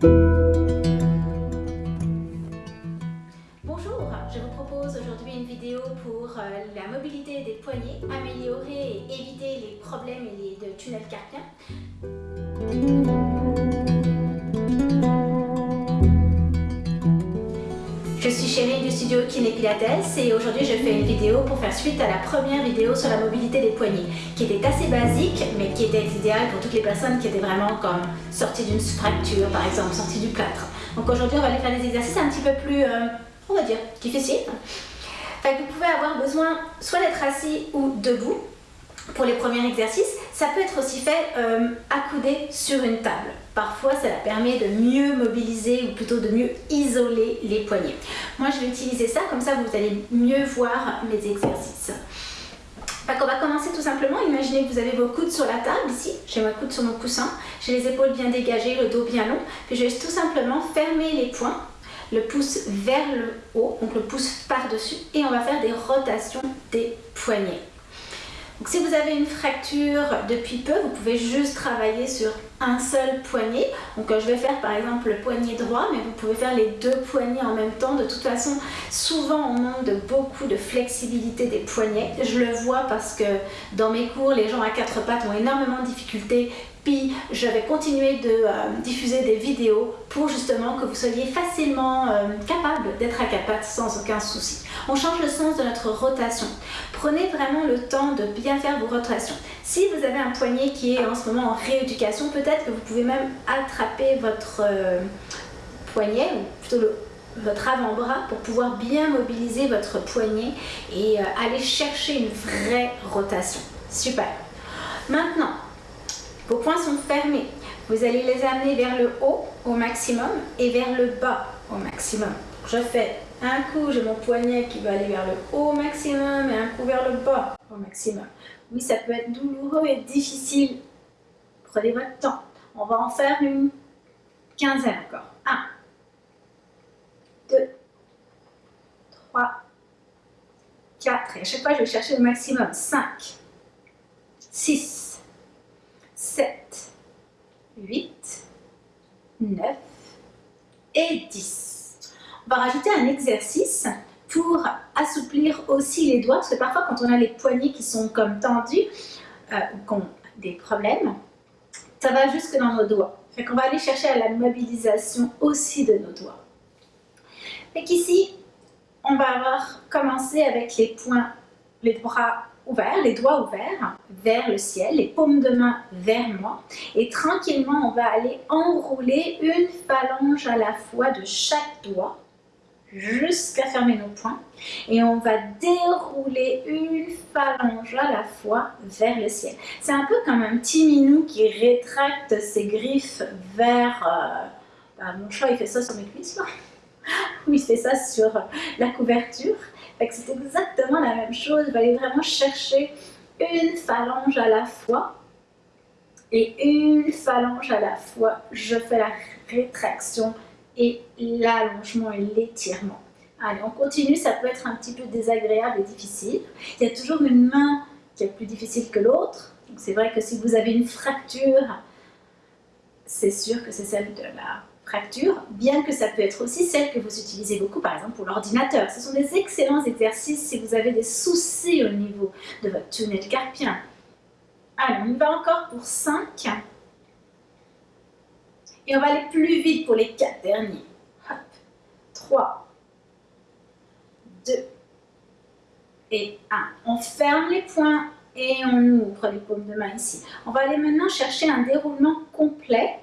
Bonjour, je vous propose aujourd'hui une vidéo pour euh, la mobilité des poignets, améliorer et éviter les problèmes et de tunnels carpiens. Je suis Chérie du studio Kiné Pilates et aujourd'hui je fais une vidéo pour faire suite à la première vidéo sur la mobilité des poignets qui était assez basique mais qui était idéale pour toutes les personnes qui étaient vraiment comme sorties d'une fracture par exemple, sorties du plâtre. Donc aujourd'hui on va aller faire des exercices un petit peu plus, euh, on va dire, difficiles. vous pouvez avoir besoin soit d'être assis ou debout pour les premiers exercices. Ça peut être aussi fait euh, accoudé sur une table. Parfois, ça permet de mieux mobiliser ou plutôt de mieux isoler les poignets. Moi, je vais utiliser ça, comme ça vous allez mieux voir mes exercices. on va commencer tout simplement. Imaginez que vous avez vos coudes sur la table ici. J'ai ma coude sur mon coussin. J'ai les épaules bien dégagées, le dos bien long. Puis je vais tout simplement fermer les poings le pouce vers le haut, donc le pouce par-dessus, et on va faire des rotations des poignets. Donc, si vous avez une fracture depuis peu, vous pouvez juste travailler sur un seul poignet. Donc euh, je vais faire par exemple le poignet droit, mais vous pouvez faire les deux poignets en même temps. De toute façon, souvent on manque de beaucoup de flexibilité des poignets. Je le vois parce que dans mes cours, les gens à quatre pattes ont énormément de difficultés puis je vais continuer de euh, diffuser des vidéos pour justement que vous soyez facilement euh, capable d'être pattes sans aucun souci. On change le sens de notre rotation. Prenez vraiment le temps de bien faire vos rotations. Si vous avez un poignet qui est en ce moment en rééducation, peut-être que vous pouvez même attraper votre euh, poignet, ou plutôt votre avant-bras pour pouvoir bien mobiliser votre poignet et aller chercher une vraie rotation. Super. Maintenant, vos poings sont fermés. Vous allez les amener vers le haut au maximum et vers le bas au maximum. Je fais un coup, j'ai mon poignet qui va aller vers le haut au maximum et un coup vers le bas au maximum. Oui, ça peut être douloureux et difficile. Prenez votre temps. On va en faire une quinzaine encore. 1, 2, 3, 4. Et à chaque fois, je vais chercher le maximum. 5, 6, 9 et 10. On va rajouter un exercice pour assouplir aussi les doigts, parce que parfois quand on a les poignets qui sont comme tendus euh, ou qui ont des problèmes, ça va jusque dans nos doigts. Fait qu'on va aller chercher à la mobilisation aussi de nos doigts. Fait qu'ici, on va avoir commencé avec les poings, les bras ouverts, les doigts ouverts vers le ciel, les paumes de main vers moi. Et tranquillement, on va aller enrouler une phalange à la fois de chaque doigt jusqu'à fermer nos poings. Et on va dérouler une phalange à la fois vers le ciel. C'est un peu comme un petit minou qui rétracte ses griffes vers... Euh, bah, mon chat, il fait ça sur mes cuisses. Ou il fait ça sur la couverture c'est exactement la même chose. Vous allez vraiment chercher une phalange à la fois et une phalange à la fois. Je fais la rétraction et l'allongement et l'étirement. Allez, on continue. Ça peut être un petit peu désagréable et difficile. Il y a toujours une main qui est plus difficile que l'autre. C'est vrai que si vous avez une fracture, c'est sûr que c'est celle de la bien que ça peut être aussi celle que vous utilisez beaucoup, par exemple, pour l'ordinateur. Ce sont des excellents exercices si vous avez des soucis au niveau de votre tunnel carpien. Allez, on y va encore pour 5. Et on va aller plus vite pour les 4 derniers. Hop. 3, 2 et 1. On ferme les poings et on ouvre les paumes de main ici. On va aller maintenant chercher un déroulement complet.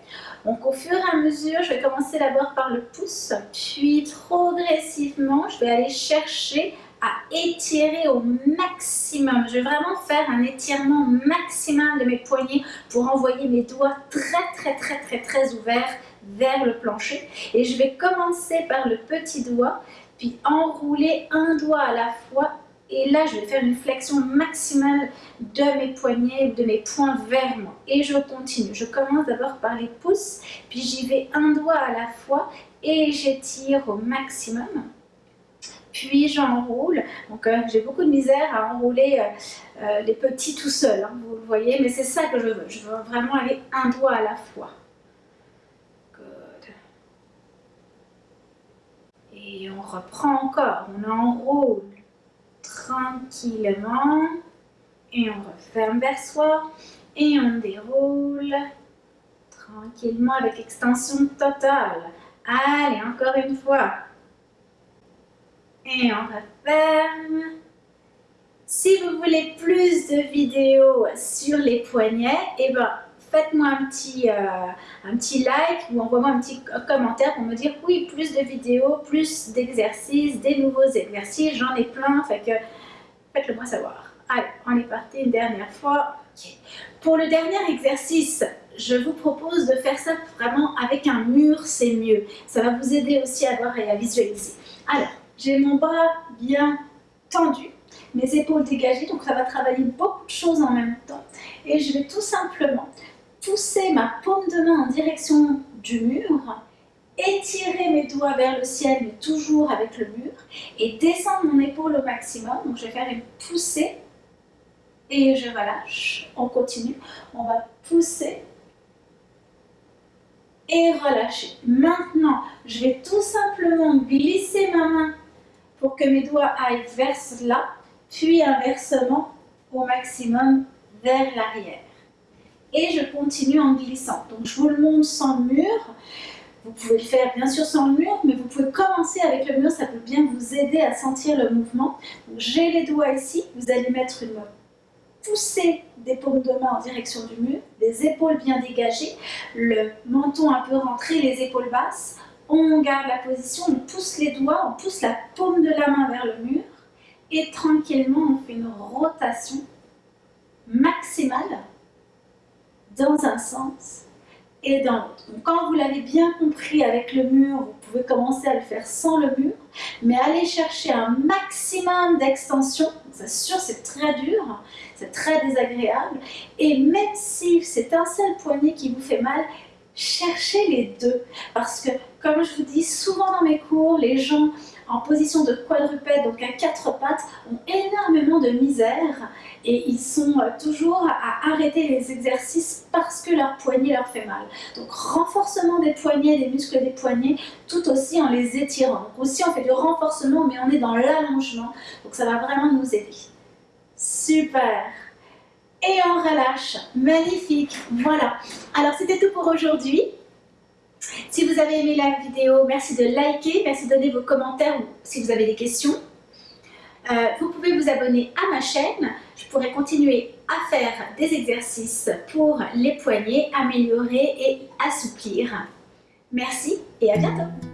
Donc au fur et à mesure, je vais commencer d'abord par le pouce, puis progressivement, je vais aller chercher à étirer au maximum. Je vais vraiment faire un étirement maximum de mes poignets pour envoyer mes doigts très très très très très ouverts vers le plancher. Et je vais commencer par le petit doigt, puis enrouler un doigt à la fois et là, je vais faire une flexion maximale de mes poignets, de mes poings vers moi. Et je continue. Je commence d'abord par les pouces, puis j'y vais un doigt à la fois et j'étire au maximum. Puis j'enroule. Donc euh, j'ai beaucoup de misère à enrouler euh, euh, les petits tout seuls, hein, vous le voyez. Mais c'est ça que je veux. Je veux vraiment aller un doigt à la fois. Et on reprend encore, on enroule tranquillement et on referme vers soi et on déroule tranquillement avec extension totale. Allez, encore une fois. Et on referme. Si vous voulez plus de vidéos sur les poignets, eh ben, faites-moi un, petit, euh, un petit like ou envoie-moi un petit commentaire pour me dire oui, plus de vidéos, plus d'exercices, des nouveaux exercices, j'en ai plein, fait que faites-le moi savoir. Allez, on est parti une dernière fois. Pour le dernier exercice, je vous propose de faire ça vraiment avec un mur, c'est mieux. Ça va vous aider aussi à voir et à visualiser. Alors, j'ai mon bras bien tendu, mes épaules dégagées, donc ça va travailler beaucoup de choses en même temps. Et je vais tout simplement pousser ma paume de main en direction du mur, étirer mes doigts vers le ciel, mais toujours avec le mur, et descendre mon épaule au maximum. Donc je vais faire une poussée et je relâche. On continue. On va pousser et relâcher. Maintenant, je vais tout simplement glisser ma main pour que mes doigts aillent vers là, puis inversement au maximum vers l'arrière. Et je continue en glissant. Donc je vous le montre sans mur. Vous pouvez le faire bien sûr sans le mur, mais vous pouvez commencer avec le mur, ça peut bien vous aider à sentir le mouvement. J'ai les doigts ici, vous allez mettre une pousser des paumes de main en direction du mur, les épaules bien dégagées, le menton un peu rentré, les épaules basses. On garde la position, on pousse les doigts, on pousse la paume de la main vers le mur et tranquillement on fait une rotation maximale dans un sens et dans l'autre. quand vous l'avez bien compris avec le mur, vous pouvez commencer à le faire sans le mur, mais allez chercher un maximum d'extension. C'est sûr, c'est très dur, c'est très désagréable. Et même si c'est un seul poignet qui vous fait mal, cherchez les deux. Parce que, comme je vous dis souvent dans mes cours, les gens en position de quadrupède, donc à quatre pattes, ont énormément de misère et ils sont euh, toujours à arrêter les exercices parce que leur poignet leur fait mal. Donc renforcement des poignets, des muscles des poignets, tout aussi en les étirant. Aussi on fait du renforcement mais on est dans l'allongement, donc ça va vraiment nous aider. Super et on relâche, magnifique, voilà. Alors c'était tout pour aujourd'hui. Si vous avez aimé la vidéo, merci de liker, merci de donner vos commentaires ou si vous avez des questions. Euh, vous pouvez vous abonner à ma chaîne. Je pourrai continuer à faire des exercices pour les poignets, améliorer et assouplir. Merci et à bientôt